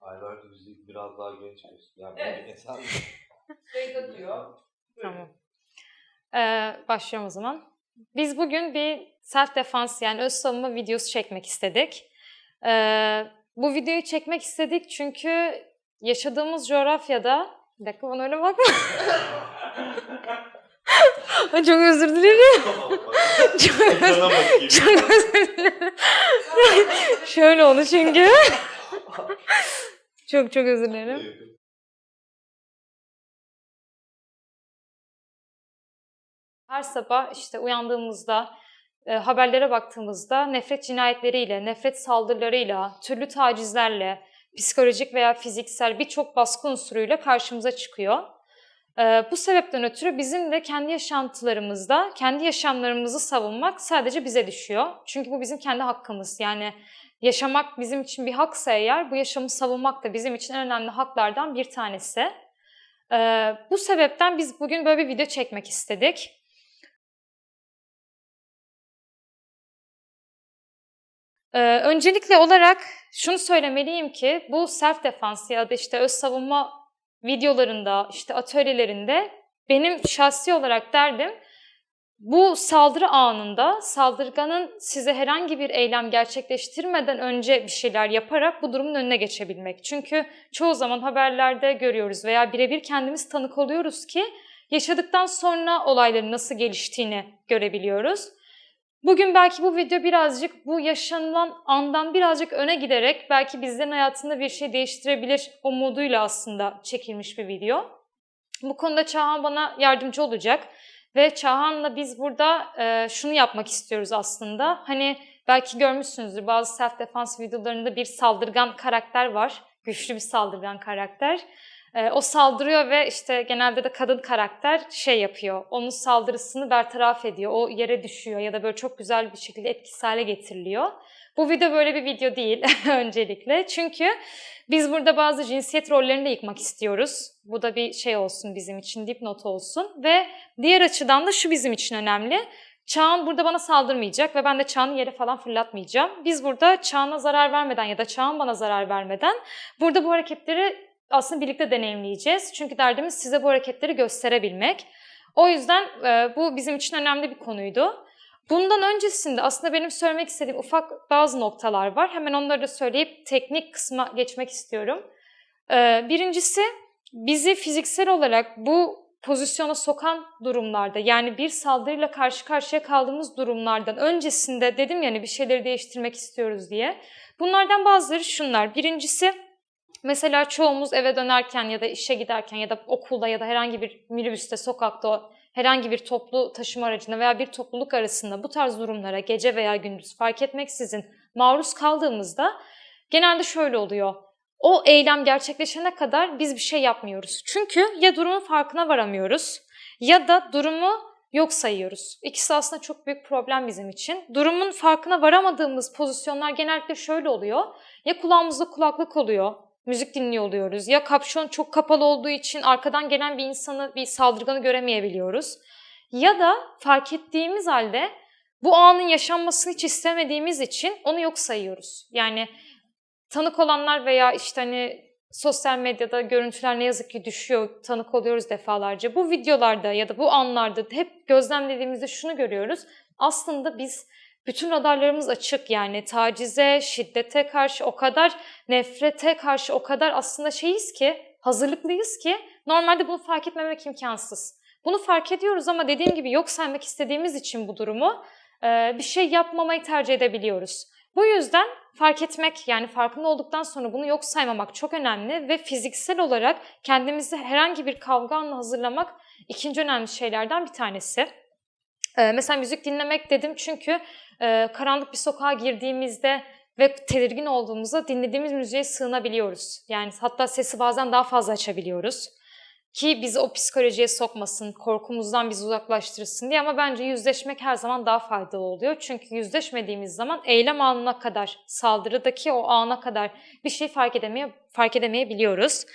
Aylardır bizi biraz daha genç gösteriyor. Yani Evet. insan Beyza diyor. Tamam. Ee, başlıyorum o zaman. Biz bugün bir self defense yani öz savunma videosu çekmek istedik. Ee, bu videoyu çekmek istedik çünkü yaşadığımız coğrafyada... Bir dakika bana öyle bakma. Çok özür dilerim. Çok bakayım. Çok özür dilerim. Şöyle oldu çünkü. çok çok özür dilerim. Her sabah işte uyandığımızda, e, haberlere baktığımızda nefret cinayetleriyle, nefret saldırılarıyla, türlü tacizlerle, psikolojik veya fiziksel birçok baskı unsuruyla karşımıza çıkıyor. E, bu sebepten ötürü bizim de kendi yaşantılarımızda, kendi yaşamlarımızı savunmak sadece bize düşüyor. Çünkü bu bizim kendi hakkımız. Yani yaşamak bizim için bir haksa eğer, bu yaşamı savunmak da bizim için en önemli haklardan bir tanesi. E, bu sebepten biz bugün böyle bir video çekmek istedik. Ee, öncelikle olarak şunu söylemeliyim ki bu self defense ya da işte öz savunma videolarında, işte atölyelerinde benim şahsi olarak derdim bu saldırı anında saldırganın size herhangi bir eylem gerçekleştirmeden önce bir şeyler yaparak bu durumun önüne geçebilmek. Çünkü çoğu zaman haberlerde görüyoruz veya birebir kendimiz tanık oluyoruz ki yaşadıktan sonra olayların nasıl geliştiğini görebiliyoruz. Bugün belki bu video birazcık bu yaşanılan andan birazcık öne giderek belki bizlerin hayatında bir şey değiştirebilir umuduyla aslında çekilmiş bir video. Bu konuda Çağhan bana yardımcı olacak ve Çağhan'la biz burada e, şunu yapmak istiyoruz aslında. Hani belki görmüşsünüzdür bazı self defense videolarında bir saldırgan karakter var. Güçlü bir saldırgan karakter. E, o saldırıyor ve işte genelde de kadın karakter şey yapıyor. Onun saldırısını bertaraf ediyor. O yere düşüyor ya da böyle çok güzel bir şekilde etkisiz hale getiriliyor. Bu video böyle bir video değil öncelikle. Çünkü biz burada bazı cinsiyet rollerini de yıkmak istiyoruz. Bu da bir şey olsun bizim için, dipnot olsun. Ve diğer açıdan da şu bizim için önemli. Çağan burada bana saldırmayacak ve ben de Çağan'ı yere falan fırlatmayacağım. Biz burada Çağan'a zarar vermeden ya da Çağan bana zarar vermeden burada bu hareketleri aslında birlikte deneyimleyeceğiz. Çünkü derdimiz size bu hareketleri gösterebilmek. O yüzden e, bu bizim için önemli bir konuydu. Bundan öncesinde aslında benim söylemek istediğim ufak bazı noktalar var. Hemen onları da söyleyip teknik kısma geçmek istiyorum. E, birincisi bizi fiziksel olarak bu pozisyona sokan durumlarda yani bir saldırıyla karşı karşıya kaldığımız durumlardan öncesinde dedim yani bir şeyleri değiştirmek istiyoruz diye. Bunlardan bazıları şunlar. Birincisi Mesela çoğumuz eve dönerken ya da işe giderken ya da okulda ya da herhangi bir minibüste, sokakta, herhangi bir toplu taşıma aracında veya bir topluluk arasında bu tarz durumlara gece veya gündüz fark etmeksizin maruz kaldığımızda genelde şöyle oluyor. O eylem gerçekleşene kadar biz bir şey yapmıyoruz. Çünkü ya durumun farkına varamıyoruz ya da durumu yok sayıyoruz. İkisi aslında çok büyük problem bizim için. Durumun farkına varamadığımız pozisyonlar genellikle şöyle oluyor. Ya kulağımızda kulaklık oluyor, müzik dinliyor oluyoruz. Ya kapşon çok kapalı olduğu için arkadan gelen bir insanı, bir saldırganı göremeyebiliyoruz. Ya da fark ettiğimiz halde bu anın yaşanmasını hiç istemediğimiz için onu yok sayıyoruz. Yani tanık olanlar veya işte hani sosyal medyada görüntüler ne yazık ki düşüyor, tanık oluyoruz defalarca. Bu videolarda ya da bu anlarda hep gözlemlediğimizde şunu görüyoruz. Aslında biz bütün radarlarımız açık yani tacize, şiddete karşı o kadar, nefrete karşı o kadar aslında şeyiz ki, hazırlıklıyız ki normalde bunu fark etmemek imkansız. Bunu fark ediyoruz ama dediğim gibi yok saymak istediğimiz için bu durumu bir şey yapmamayı tercih edebiliyoruz. Bu yüzden fark etmek yani farkında olduktan sonra bunu yok saymamak çok önemli ve fiziksel olarak kendimizi herhangi bir kavga anına hazırlamak ikinci önemli şeylerden bir tanesi. Ee, mesela müzik dinlemek dedim çünkü e, karanlık bir sokağa girdiğimizde ve tedirgin olduğumuzda dinlediğimiz müziğe sığınabiliyoruz. Yani hatta sesi bazen daha fazla açabiliyoruz. ki bizi o psikolojiye sokmasın, korkumuzdan bizi uzaklaştırsın diye ama bence yüzleşmek her zaman daha faydalı oluyor. Çünkü yüzleşmediğimiz zaman eylem anına kadar, saldırıdaki o ana kadar bir şey fark edemeye fark edemeyebiliyoruz.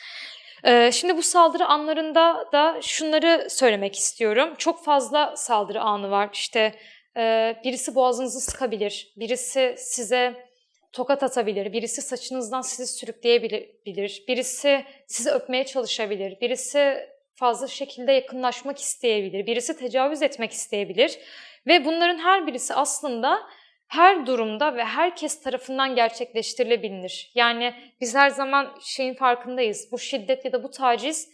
Ee, Şimdi bu saldırı anlarında da şunları söylemek istiyorum. Çok fazla saldırı anı var. İşte e, birisi boğazınızı sıkabilir, birisi size tokat atabilir, birisi saçınızdan sizi sürükleyebilir, birisi sizi öpmeye çalışabilir, birisi fazla şekilde yakınlaşmak isteyebilir, birisi tecavüz etmek isteyebilir. Ve bunların her birisi aslında her durumda ve herkes tarafından gerçekleştirilebilir. Yani biz her zaman şeyin farkındayız. Bu şiddet ya da bu taciz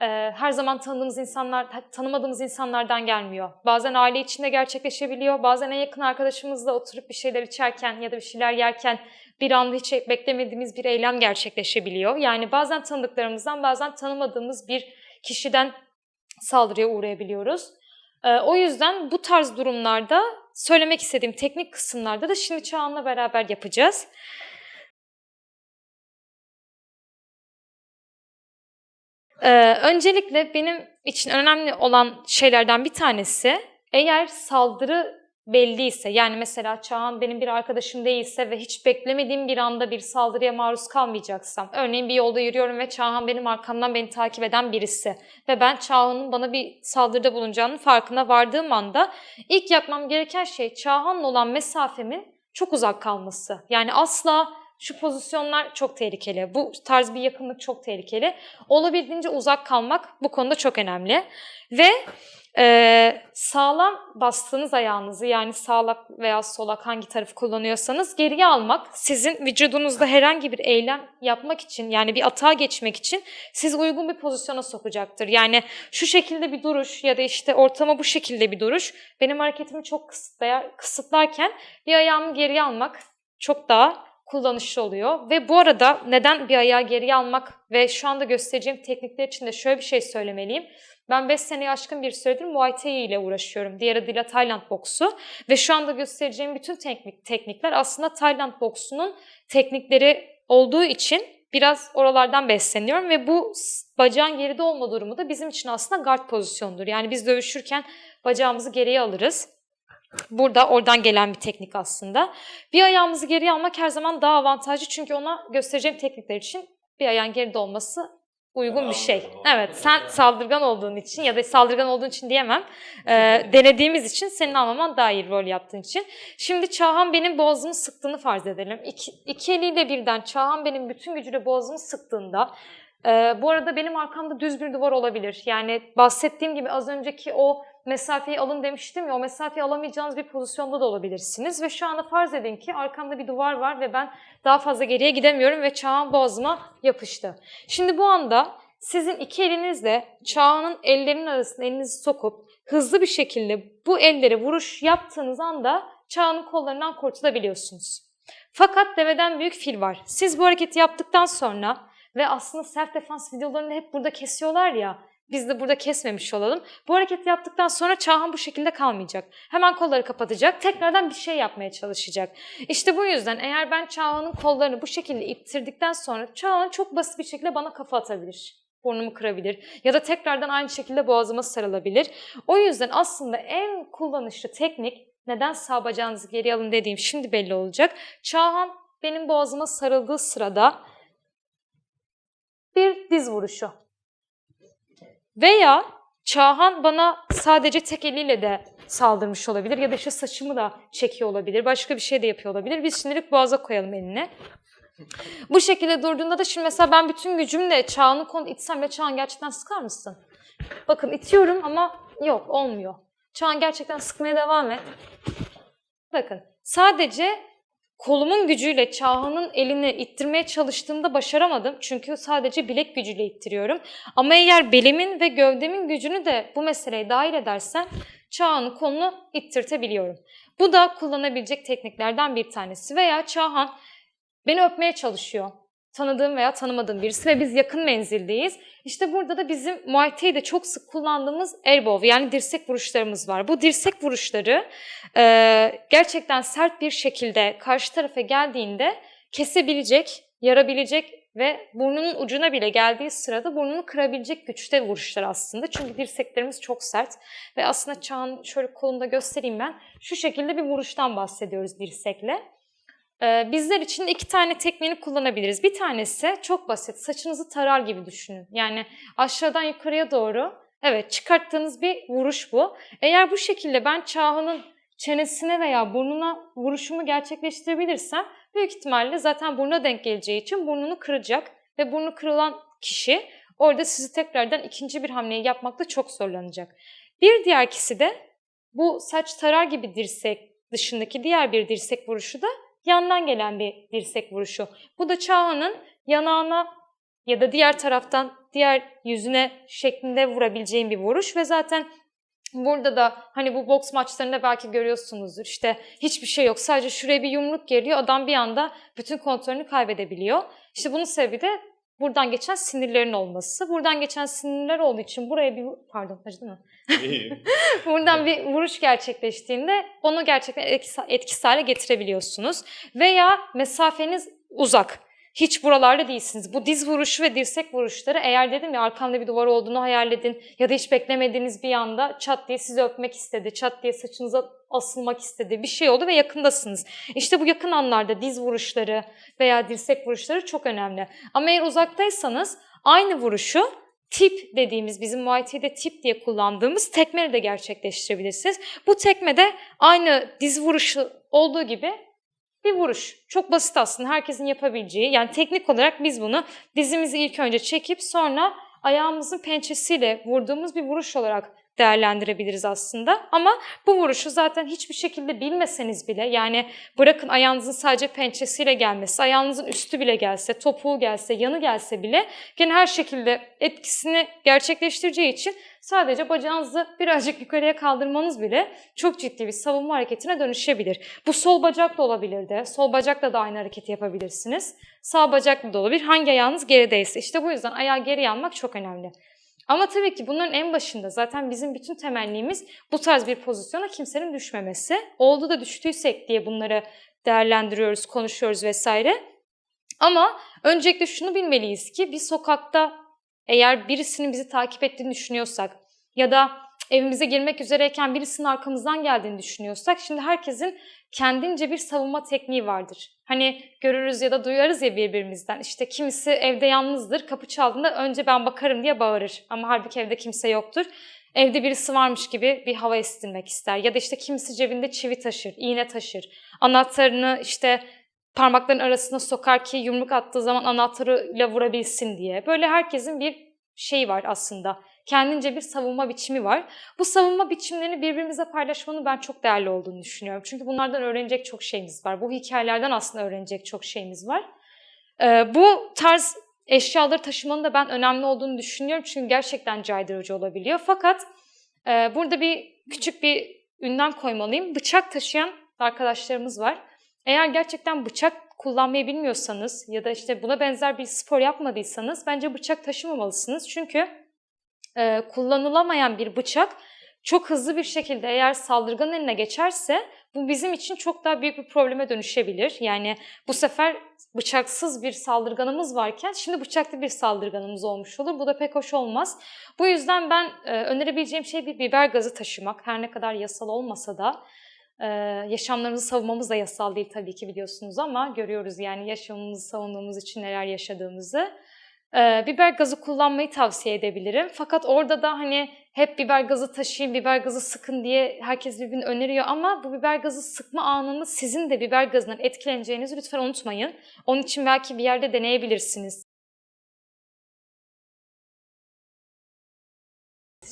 e, her zaman tanıdığımız insanlar, tanımadığımız insanlardan gelmiyor. Bazen aile içinde gerçekleşebiliyor. Bazen en yakın arkadaşımızla oturup bir şeyler içerken ya da bir şeyler yerken bir anda hiç beklemediğimiz bir eylem gerçekleşebiliyor. Yani bazen tanıdıklarımızdan, bazen tanımadığımız bir kişiden saldırıya uğrayabiliyoruz. E, o yüzden bu tarz durumlarda söylemek istediğim teknik kısımlarda da şimdi Çağan'la beraber yapacağız. Ee, öncelikle benim için önemli olan şeylerden bir tanesi eğer saldırı belliyse yani mesela Çağan benim bir arkadaşım değilse ve hiç beklemediğim bir anda bir saldırıya maruz kalmayacaksam örneğin bir yolda yürüyorum ve Çağan benim arkamdan beni takip eden birisi ve ben Çağan'ın bana bir saldırıda bulunacağının farkına vardığım anda ilk yapmam gereken şey Çağan'la olan mesafemin çok uzak kalması. Yani asla şu pozisyonlar çok tehlikeli, bu tarz bir yakınlık çok tehlikeli. Olabildiğince uzak kalmak bu konuda çok önemli. Ve e, sağlam bastığınız ayağınızı yani sağlak veya solak hangi tarafı kullanıyorsanız geriye almak sizin vücudunuzda herhangi bir eylem yapmak için yani bir atağa geçmek için sizi uygun bir pozisyona sokacaktır. Yani şu şekilde bir duruş ya da işte ortama bu şekilde bir duruş benim hareketimi çok kısıtlayar, kısıtlarken bir ayağımı geriye almak çok daha kullanışlı oluyor. Ve bu arada neden bir ayağı geriye almak ve şu anda göstereceğim teknikler için de şöyle bir şey söylemeliyim. Ben 5 seneye aşkın bir süredir Muay Thai ile uğraşıyorum. Diğer adıyla Tayland boksu. Ve şu anda göstereceğim bütün teknik, teknikler aslında Tayland boksunun teknikleri olduğu için biraz oralardan besleniyorum. Ve bu bacağın geride olma durumu da bizim için aslında guard pozisyonudur. Yani biz dövüşürken bacağımızı geriye alırız. Burada oradan gelen bir teknik aslında. Bir ayağımızı geriye almak her zaman daha avantajlı çünkü ona göstereceğim teknikler için bir ayağın geride olması uygun bir şey. Evet, sen saldırgan olduğun için ya da saldırgan olduğun için diyemem. Ee, denediğimiz için senin almaman daha iyi rol yaptığın için. Şimdi Çağhan benim boğazımı sıktığını farz edelim. İki, iki eliyle birden Çağhan benim bütün gücüyle boğazımı sıktığında ee, bu arada benim arkamda düz bir duvar olabilir. Yani bahsettiğim gibi az önceki o mesafeyi alın demiştim ya o mesafeyi alamayacağınız bir pozisyonda da olabilirsiniz. Ve şu anda farz edin ki arkamda bir duvar var ve ben daha fazla geriye gidemiyorum ve Çağan boğazıma yapıştı. Şimdi bu anda sizin iki elinizle Çağan'ın ellerinin arasına elinizi sokup hızlı bir şekilde bu ellere vuruş yaptığınız anda Çağan'ın kollarından kurtulabiliyorsunuz. Fakat deveden büyük fil var. Siz bu hareketi yaptıktan sonra ve aslında self defense videolarını hep burada kesiyorlar ya. Biz de burada kesmemiş olalım. Bu hareketi yaptıktan sonra Çağhan bu şekilde kalmayacak. Hemen kolları kapatacak. Tekrardan bir şey yapmaya çalışacak. İşte bu yüzden eğer ben Çağhan'ın kollarını bu şekilde ittirdikten sonra Çağhan çok basit bir şekilde bana kafa atabilir. Burnumu kırabilir. Ya da tekrardan aynı şekilde boğazıma sarılabilir. O yüzden aslında en kullanışlı teknik neden sağ bacağınızı geri alın dediğim şimdi belli olacak. Çağhan benim boğazıma sarıldığı sırada bir diz vuruşu. Veya Çağhan bana sadece tek eliyle de saldırmış olabilir ya da işte saçımı da çekiyor olabilir. Başka bir şey de yapıyor olabilir. Biz şimdilik boğaza koyalım elini. Bu şekilde durduğunda da şimdi mesela ben bütün gücümle Çağhan'ı konu itsem ve Çağhan gerçekten sıkar mısın? Bakın itiyorum ama yok olmuyor. Çağhan gerçekten sıkmaya devam et. Bakın sadece kolumun gücüyle Çağhan'ın elini ittirmeye çalıştığımda başaramadım. Çünkü sadece bilek gücüyle ittiriyorum. Ama eğer belimin ve gövdemin gücünü de bu meseleye dahil edersem Çağhan'ın kolunu ittirtebiliyorum. Bu da kullanabilecek tekniklerden bir tanesi. Veya Çağhan beni öpmeye çalışıyor. Tanıdığım veya tanımadığım birisi ve biz yakın menzildeyiz. İşte burada da bizim Muay Thai'de çok sık kullandığımız elbow yani dirsek vuruşlarımız var. Bu dirsek vuruşları e, gerçekten sert bir şekilde karşı tarafa geldiğinde kesebilecek, yarabilecek ve burnunun ucuna bile geldiği sırada burnunu kırabilecek güçte vuruşlar aslında. Çünkü dirseklerimiz çok sert ve aslında Çağ'ın şöyle kolunda göstereyim ben. Şu şekilde bir vuruştan bahsediyoruz dirsekle. Ee, bizler için iki tane tekniğini kullanabiliriz. Bir tanesi çok basit. Saçınızı tarar gibi düşünün. Yani aşağıdan yukarıya doğru evet çıkarttığınız bir vuruş bu. Eğer bu şekilde ben Çağhan'ın çenesine veya burnuna vuruşumu gerçekleştirebilirsem büyük ihtimalle zaten burnuna denk geleceği için burnunu kıracak ve burnu kırılan kişi orada sizi tekrardan ikinci bir hamleyi yapmakta çok zorlanacak. Bir diğer kişi de bu saç tarar gibi dirsek dışındaki diğer bir dirsek vuruşu da yandan gelen bir dirsek vuruşu. Bu da Çağhan'ın yanağına ya da diğer taraftan diğer yüzüne şeklinde vurabileceğin bir vuruş ve zaten burada da hani bu boks maçlarında belki görüyorsunuzdur işte hiçbir şey yok sadece şuraya bir yumruk geliyor adam bir anda bütün kontrolünü kaybedebiliyor. İşte bunun sebebi de buradan geçen sinirlerin olması. Buradan geçen sinirler olduğu için buraya bir pardon acıdı mı? Buradan bir vuruş gerçekleştiğinde onu gerçekten etkisi- etkisiz hale getirebiliyorsunuz. Veya mesafeniz uzak. Hiç buralarda değilsiniz. Bu diz vuruşu ve dirsek vuruşları eğer dedim ya arkamda bir duvar olduğunu hayal edin ya da hiç beklemediğiniz bir anda çat diye sizi öpmek istedi, çat diye saçınıza asılmak istedi bir şey oldu ve yakındasınız. İşte bu yakın anlarda diz vuruşları veya dirsek vuruşları çok önemli. Ama eğer uzaktaysanız aynı vuruşu tip dediğimiz bizim Muay tip diye kullandığımız tekmeyle de gerçekleştirebilirsiniz. Bu tekme de aynı diz vuruşu olduğu gibi bir vuruş. Çok basit aslında herkesin yapabileceği. Yani teknik olarak biz bunu dizimizi ilk önce çekip sonra ayağımızın pençesiyle vurduğumuz bir vuruş olarak değerlendirebiliriz aslında. Ama bu vuruşu zaten hiçbir şekilde bilmeseniz bile yani bırakın ayağınızın sadece pençesiyle gelmesi, ayağınızın üstü bile gelse, topuğu gelse, yanı gelse bile gene her şekilde etkisini gerçekleştireceği için sadece bacağınızı birazcık yukarıya kaldırmanız bile çok ciddi bir savunma hareketine dönüşebilir. Bu sol bacak da olabilir de, sol bacakla da aynı hareketi yapabilirsiniz. Sağ bacakla da olabilir, hangi ayağınız gerideyse. İşte bu yüzden ayağı geriye almak çok önemli. Ama tabii ki bunların en başında zaten bizim bütün temennimiz bu tarz bir pozisyona kimsenin düşmemesi. Oldu da düştüysek diye bunları değerlendiriyoruz, konuşuyoruz vesaire. Ama öncelikle şunu bilmeliyiz ki bir sokakta eğer birisinin bizi takip ettiğini düşünüyorsak ya da evimize girmek üzereyken birisinin arkamızdan geldiğini düşünüyorsak şimdi herkesin kendince bir savunma tekniği vardır. Hani görürüz ya da duyarız ya birbirimizden. İşte kimisi evde yalnızdır, kapı çaldığında önce ben bakarım diye bağırır. Ama halbuki evde kimse yoktur. Evde birisi varmış gibi bir hava estirmek ister. Ya da işte kimisi cebinde çivi taşır, iğne taşır. Anahtarını işte parmakların arasına sokar ki yumruk attığı zaman anahtarıyla vurabilsin diye. Böyle herkesin bir şeyi var aslında. Kendince bir savunma biçimi var. Bu savunma biçimlerini birbirimize paylaşmanın ben çok değerli olduğunu düşünüyorum. Çünkü bunlardan öğrenecek çok şeyimiz var. Bu hikayelerden aslında öğrenecek çok şeyimiz var. Ee, bu tarz eşyaları taşımanın da ben önemli olduğunu düşünüyorum. Çünkü gerçekten caydırıcı olabiliyor. Fakat e, burada bir küçük bir ünlem koymalıyım. Bıçak taşıyan arkadaşlarımız var. Eğer gerçekten bıçak kullanmayı bilmiyorsanız ya da işte buna benzer bir spor yapmadıysanız bence bıçak taşımamalısınız. Çünkü e, kullanılamayan bir bıçak çok hızlı bir şekilde eğer saldırganın eline geçerse bu bizim için çok daha büyük bir probleme dönüşebilir. Yani bu sefer bıçaksız bir saldırganımız varken şimdi bıçaklı bir saldırganımız olmuş olur. Bu da pek hoş olmaz. Bu yüzden ben e, önerebileceğim şey bir biber gazı taşımak. Her ne kadar yasal olmasa da ee, yaşamlarımızı savunmamız da yasal değil tabii ki biliyorsunuz ama görüyoruz yani yaşamımızı savunmamız için neler yaşadığımızı. Ee, biber gazı kullanmayı tavsiye edebilirim. Fakat orada da hani hep biber gazı taşıyın, biber gazı sıkın diye herkes birbirini öneriyor ama bu biber gazı sıkma anında sizin de biber gazından etkileneceğinizi lütfen unutmayın. Onun için belki bir yerde deneyebilirsiniz.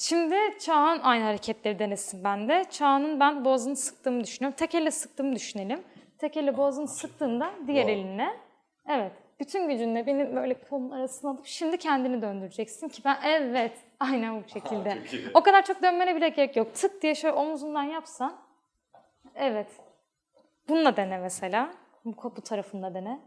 Şimdi Çağan aynı hareketleri denesin ben de. Çağan'ın ben boğazını sıktığımı düşünüyorum. Tek elle sıktığımı düşünelim. Tek elle boğazını sıktığında diğer Wow. elinle. Evet. Bütün gücünle benim böyle kolun arasına alıp şimdi kendini döndüreceksin ki ben evet aynen bu şekilde. iyi. o kadar çok dönmene bile gerek yok. Tık diye şöyle omuzundan yapsan. Evet. Bununla dene mesela. Bu, bu tarafında dene.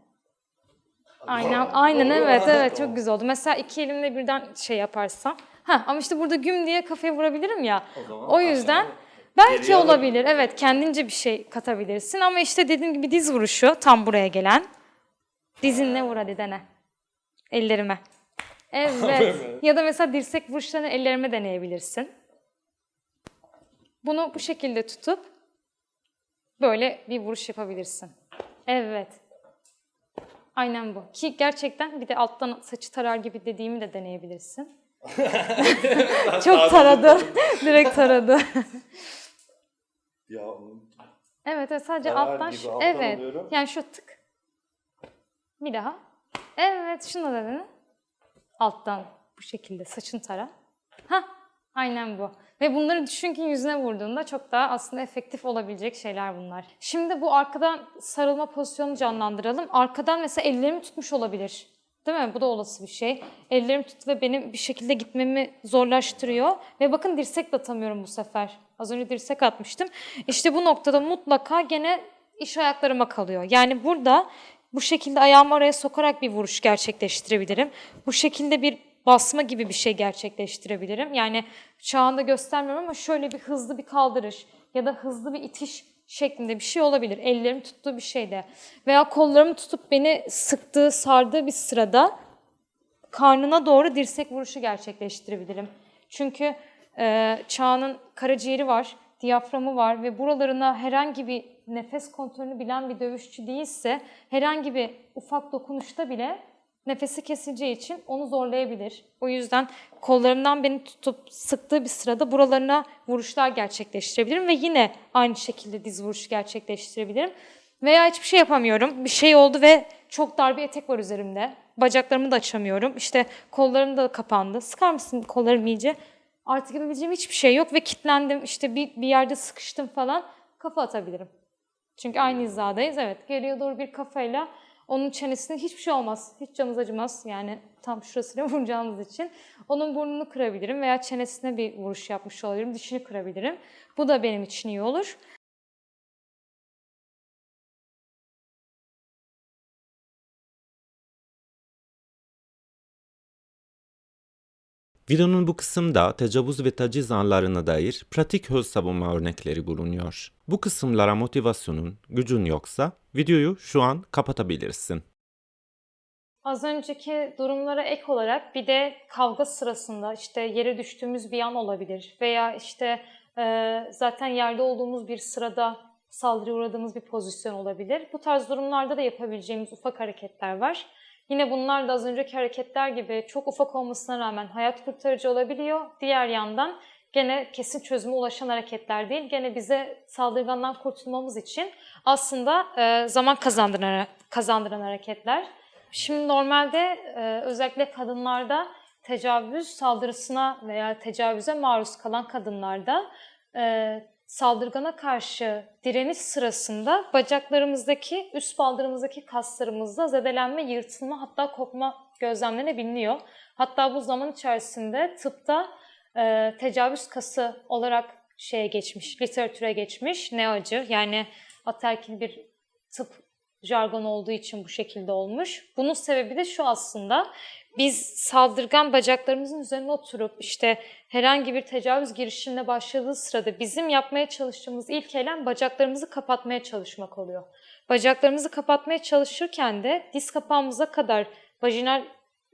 Aynen, aynen evet evet çok güzel oldu. Mesela iki elimle birden şey yaparsam. Ha ama işte burada güm diye kafaya vurabilirim ya. O O yüzden belki olabilir. Evet kendince bir şey katabilirsin ama işte dediğim gibi diz vuruşu tam buraya gelen. Dizinle vur hadi dene. Ellerime. Evet. ya da mesela dirsek vuruşlarını ellerime deneyebilirsin. Bunu bu şekilde tutup böyle bir vuruş yapabilirsin. Evet. Aynen bu. Ki gerçekten bir de alttan saçı tarar gibi dediğimi de deneyebilirsin. Çok taradı. Direkt taradı. Ya Evet, evet sadece Tarar alttan gibi alttan Evet. alıyorum. Yani şu tık. Bir daha. Evet, şunu da dene. Alttan bu şekilde saçın tara. Ha, aynen bu. Ve bunları düşün ki yüzüne vurduğunda çok daha aslında efektif olabilecek şeyler bunlar. Şimdi bu arkadan sarılma pozisyonunu canlandıralım. Arkadan mesela ellerimi tutmuş olabilir. Değil mi? Bu da olası bir şey. Ellerim tut ve benim bir şekilde gitmemi zorlaştırıyor. Ve bakın dirsek de atamıyorum bu sefer. Az önce dirsek atmıştım. İşte bu noktada mutlaka gene iş ayaklarıma kalıyor. Yani burada bu şekilde ayağımı araya sokarak bir vuruş gerçekleştirebilirim. Bu şekilde bir basma gibi bir şey gerçekleştirebilirim. Yani çağında göstermiyorum ama şöyle bir hızlı bir kaldırış ya da hızlı bir itiş şeklinde bir şey olabilir. Ellerim tuttuğu bir şeyde. Veya kollarımı tutup beni sıktığı, sardığı bir sırada karnına doğru dirsek vuruşu gerçekleştirebilirim. Çünkü e, Çağ'ın karaciğeri var, diyaframı var ve buralarına herhangi bir nefes kontrolünü bilen bir dövüşçü değilse herhangi bir ufak dokunuşta bile nefesi kesileceği için onu zorlayabilir. O yüzden kollarımdan beni tutup sıktığı bir sırada buralarına vuruşlar gerçekleştirebilirim ve yine aynı şekilde diz vuruşu gerçekleştirebilirim. Veya hiçbir şey yapamıyorum. Bir şey oldu ve çok dar bir etek var üzerimde. Bacaklarımı da açamıyorum. İşte kollarım da kapandı. Sıkar mısın kollarım iyice? Artık yapabileceğim hiçbir şey yok ve kilitlendim. İşte bir, bir yerde sıkıştım falan. Kafa atabilirim. Çünkü aynı hizadayız. Evet geriye doğru bir kafayla onun çenesine hiçbir şey olmaz. Hiç canınız acımaz. Yani tam şurasıyla vuracağınız için. Onun burnunu kırabilirim veya çenesine bir vuruş yapmış olabilirim. Dişini kırabilirim. Bu da benim için iyi olur. Videonun bu kısımda tecavüz ve taciz anlarına dair pratik öz savunma örnekleri bulunuyor. Bu kısımlara motivasyonun, gücün yoksa videoyu şu an kapatabilirsin. Az önceki durumlara ek olarak bir de kavga sırasında işte yere düştüğümüz bir an olabilir veya işte e, zaten yerde olduğumuz bir sırada saldırıya uğradığımız bir pozisyon olabilir. Bu tarz durumlarda da yapabileceğimiz ufak hareketler var. Yine bunlar da az önceki hareketler gibi çok ufak olmasına rağmen hayat kurtarıcı olabiliyor. Diğer yandan gene kesin çözüme ulaşan hareketler değil. Gene bize saldırgandan kurtulmamız için aslında e, zaman kazandıran, kazandıran hareketler. Şimdi normalde e, özellikle kadınlarda tecavüz saldırısına veya tecavüze maruz kalan kadınlarda e, saldırgana karşı direniş sırasında bacaklarımızdaki, üst baldırımızdaki kaslarımızda zedelenme, yırtılma hatta kopma gözlemlenebiliyor. Hatta bu zaman içerisinde tıpta e, tecavüz kası olarak şeye geçmiş, literatüre geçmiş. Ne acı yani ataerkil bir tıp jargon olduğu için bu şekilde olmuş. Bunun sebebi de şu aslında. Biz saldırgan bacaklarımızın üzerine oturup işte herhangi bir tecavüz girişimine başladığı sırada bizim yapmaya çalıştığımız ilk eylem bacaklarımızı kapatmaya çalışmak oluyor. Bacaklarımızı kapatmaya çalışırken de diz kapağımıza kadar vajinal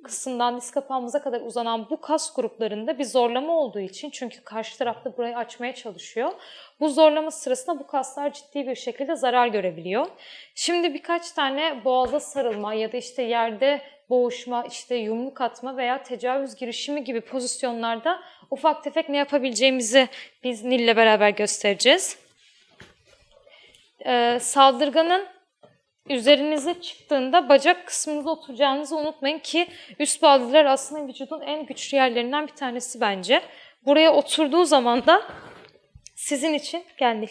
kısımdan diz kapağımıza kadar uzanan bu kas gruplarında bir zorlama olduğu için çünkü karşı tarafta burayı açmaya çalışıyor. Bu zorlama sırasında bu kaslar ciddi bir şekilde zarar görebiliyor. Şimdi birkaç tane boğaza sarılma ya da işte yerde boğuşma, işte yumruk atma veya tecavüz girişimi gibi pozisyonlarda ufak tefek ne yapabileceğimizi biz Nil'le beraber göstereceğiz. Ee, saldırganın üzerinize çıktığında bacak kısmınıza oturacağınızı unutmayın ki üst baldırlar aslında vücudun en güçlü yerlerinden bir tanesi bence. Buraya oturduğu zaman da sizin için geldi.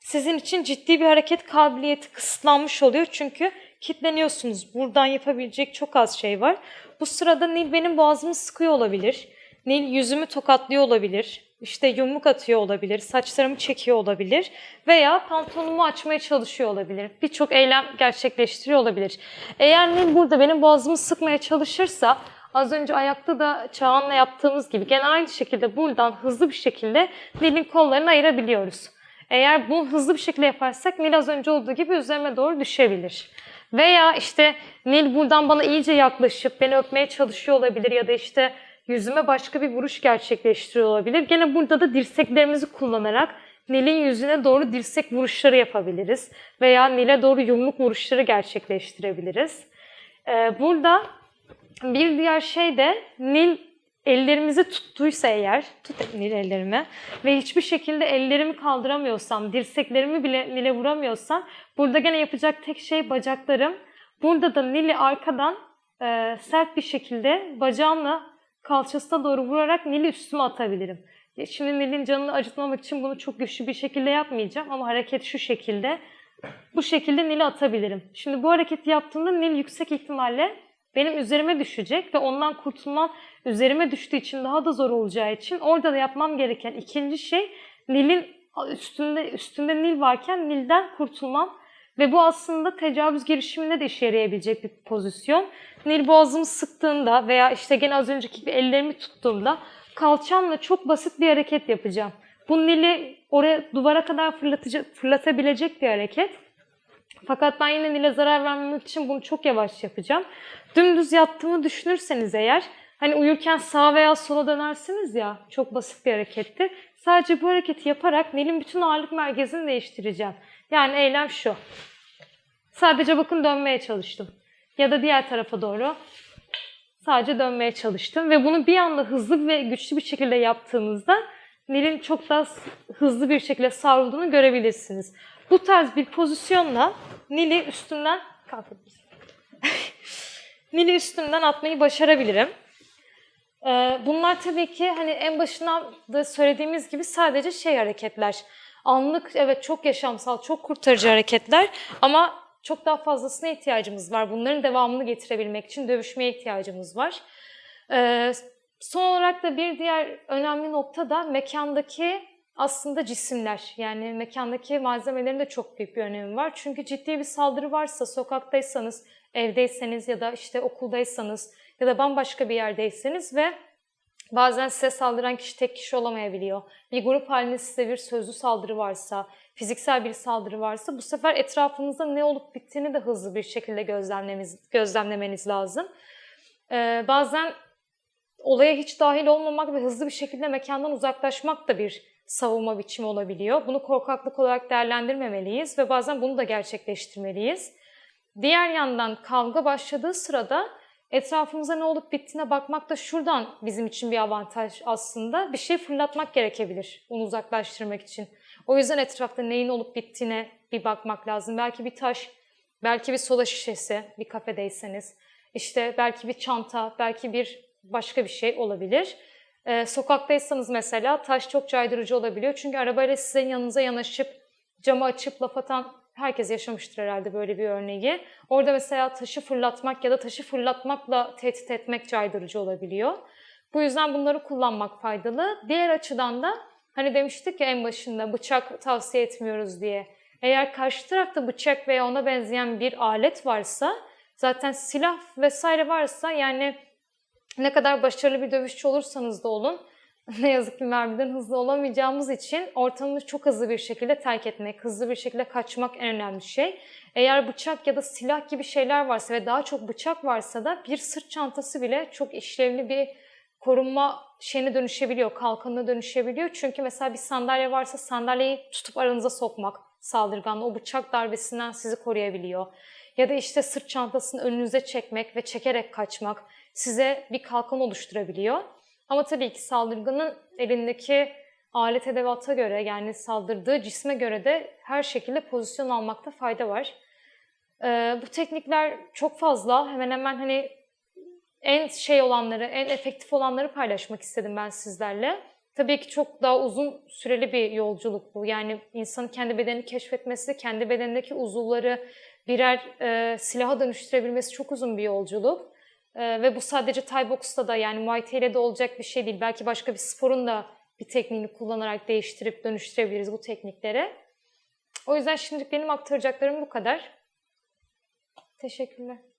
Sizin için ciddi bir hareket kabiliyeti kısıtlanmış oluyor çünkü kitleniyorsunuz. Buradan yapabilecek çok az şey var. Bu sırada Nil benim boğazımı sıkıyor olabilir. Nil yüzümü tokatlıyor olabilir. İşte yumruk atıyor olabilir, saçlarımı çekiyor olabilir veya pantolonumu açmaya çalışıyor olabilir. Birçok eylem gerçekleştiriyor olabilir. Eğer Nil burada benim boğazımı sıkmaya çalışırsa az önce ayakta da Çağan'la yaptığımız gibi gene aynı şekilde buradan hızlı bir şekilde Nil'in kollarını ayırabiliyoruz. Eğer bunu hızlı bir şekilde yaparsak Nil az önce olduğu gibi üzerime doğru düşebilir. Veya işte Nil buradan bana iyice yaklaşıp beni öpmeye çalışıyor olabilir ya da işte yüzüme başka bir vuruş gerçekleştiriyor olabilir. Gene burada da dirseklerimizi kullanarak Nil'in yüzüne doğru dirsek vuruşları yapabiliriz. Veya Nil'e doğru yumruk vuruşları gerçekleştirebiliriz. Ee, burada bir diğer şey de Nil ellerimizi tuttuysa eğer, tut Nil ellerimi ve hiçbir şekilde ellerimi kaldıramıyorsam, dirseklerimi bile Nil'e vuramıyorsam burada gene yapacak tek şey bacaklarım. Burada da Nil'i arkadan e, sert bir şekilde bacağımla kalçasına doğru vurarak Nil'i üstüme atabilirim. Şimdi Nil'in canını acıtmamak için bunu çok güçlü bir şekilde yapmayacağım ama hareket şu şekilde. Bu şekilde Nil'i atabilirim. Şimdi bu hareketi yaptığımda Nil yüksek ihtimalle benim üzerime düşecek ve ondan kurtulmam üzerime düştüğü için daha da zor olacağı için orada da yapmam gereken ikinci şey Nil'in üstünde üstünde Nil varken Nil'den kurtulmam ve bu aslında tecavüz girişiminde de işe yarayabilecek bir pozisyon. Nil boğazımı sıktığında veya işte gene az önceki gibi ellerimi tuttuğumda kalçamla çok basit bir hareket yapacağım. Bu Nil'i oraya duvara kadar fırlatabilecek bir hareket. Fakat ben yine Nil'e zarar vermemek için bunu çok yavaş yapacağım. Dümdüz yattığımı düşünürseniz eğer, hani uyurken sağa veya sola dönersiniz ya, çok basit bir hareketti. Sadece bu hareketi yaparak Nil'in bütün ağırlık merkezini değiştireceğim. Yani eylem şu. Sadece bakın dönmeye çalıştım. Ya da diğer tarafa doğru sadece dönmeye çalıştım. Ve bunu bir anda hızlı ve güçlü bir şekilde yaptığınızda Nil'in çok daha hızlı bir şekilde savrulduğunu görebilirsiniz. Bu tarz bir pozisyonla Nil'i üstünden kalkabiliriz. Nil'i üstünden atmayı başarabilirim. Ee, bunlar tabii ki hani en başından da söylediğimiz gibi sadece şey hareketler. Anlık evet çok yaşamsal, çok kurtarıcı hareketler ama çok daha fazlasına ihtiyacımız var. Bunların devamını getirebilmek için dövüşmeye ihtiyacımız var. Ee, son olarak da bir diğer önemli nokta da mekandaki aslında cisimler. Yani mekandaki malzemelerin de çok büyük bir önemi var. Çünkü ciddi bir saldırı varsa, sokaktaysanız, evdeyseniz ya da işte okuldaysanız ya da bambaşka bir yerdeyseniz ve bazen size saldıran kişi tek kişi olamayabiliyor. Bir grup halinde size bir sözlü saldırı varsa, fiziksel bir saldırı varsa bu sefer etrafınızda ne olup bittiğini de hızlı bir şekilde gözlemlemeniz, lazım. Ee, bazen olaya hiç dahil olmamak ve hızlı bir şekilde mekandan uzaklaşmak da bir savunma biçimi olabiliyor. Bunu korkaklık olarak değerlendirmemeliyiz ve bazen bunu da gerçekleştirmeliyiz. Diğer yandan kavga başladığı sırada etrafımıza ne olup bittiğine bakmak da şuradan bizim için bir avantaj aslında. Bir şey fırlatmak gerekebilir onu uzaklaştırmak için. O yüzden etrafta neyin olup bittiğine bir bakmak lazım. Belki bir taş, belki bir soda şişesi bir kafedeyseniz. işte belki bir çanta, belki bir başka bir şey olabilir. Ee, sokaktaysanız mesela taş çok caydırıcı olabiliyor. Çünkü arabayla sizin yanınıza yanaşıp camı açıp laf atan herkes yaşamıştır herhalde böyle bir örneği. Orada mesela taşı fırlatmak ya da taşı fırlatmakla tehdit etmek caydırıcı olabiliyor. Bu yüzden bunları kullanmak faydalı. Diğer açıdan da hani demiştik ya en başında bıçak tavsiye etmiyoruz diye. Eğer karşı tarafta bıçak veya ona benzeyen bir alet varsa zaten silah vesaire varsa yani ne kadar başarılı bir dövüşçü olursanız da olun ne yazık ki mermiden hızlı olamayacağımız için ortamı çok hızlı bir şekilde terk etmek, hızlı bir şekilde kaçmak en önemli şey. Eğer bıçak ya da silah gibi şeyler varsa ve daha çok bıçak varsa da bir sırt çantası bile çok işlevli bir korunma şeyine dönüşebiliyor, kalkanına dönüşebiliyor. Çünkü mesela bir sandalye varsa sandalyeyi tutup aranıza sokmak saldırganla o bıçak darbesinden sizi koruyabiliyor. Ya da işte sırt çantasını önünüze çekmek ve çekerek kaçmak size bir kalkan oluşturabiliyor. Ama tabii ki saldırganın elindeki alet edevata göre yani saldırdığı cisme göre de her şekilde pozisyon almakta fayda var. Ee, bu teknikler çok fazla. Hemen hemen hani en şey olanları, en efektif olanları paylaşmak istedim ben sizlerle. Tabii ki çok daha uzun süreli bir yolculuk bu. Yani insanın kendi bedenini keşfetmesi, kendi bedenindeki uzuvları birer e, silaha dönüştürebilmesi çok uzun bir yolculuk. Ee, ve bu sadece Thai box'ta da yani Muay Thai'de de olacak bir şey değil. Belki başka bir sporun da bir tekniğini kullanarak değiştirip dönüştürebiliriz bu teknikleri. O yüzden şimdilik benim aktaracaklarım bu kadar. Teşekkürler.